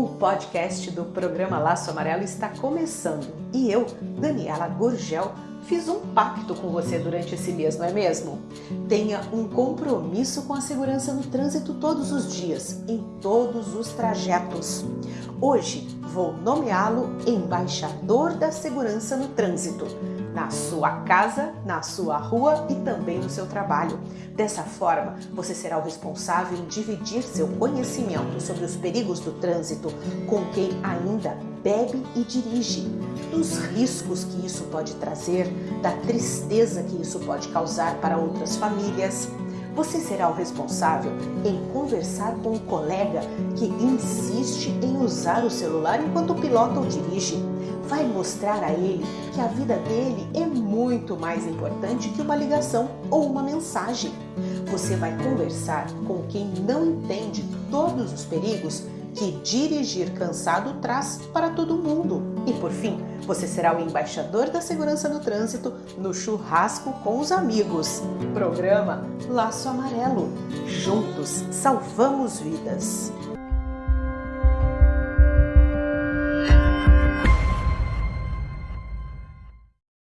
podcast do programa Laço Amarelo está começando e eu, Daniela Gurgel, fiz um pacto com você durante esse mês, não é mesmo? Tenha um compromisso com a segurança no trânsito todos os dias, em todos os trajetos. Hoje vou nomeá-lo embaixador da segurança no trânsito na sua casa, na sua rua e também no seu trabalho. Dessa forma, você será o responsável em dividir seu conhecimento sobre os perigos do trânsito com quem ainda bebe e dirige, dos riscos que isso pode trazer, da tristeza que isso pode causar para outras famílias. Você será o responsável em conversar com um colega que insiste em usar o celular enquanto pilota ou dirige vai mostrar a ele que a vida dele é muito mais importante que uma ligação ou uma mensagem. Você vai conversar com quem não entende todos os perigos que dirigir cansado traz para todo mundo. E por fim, você será o embaixador da segurança no trânsito no churrasco com os amigos. Programa Laço Amarelo. Juntos salvamos vidas.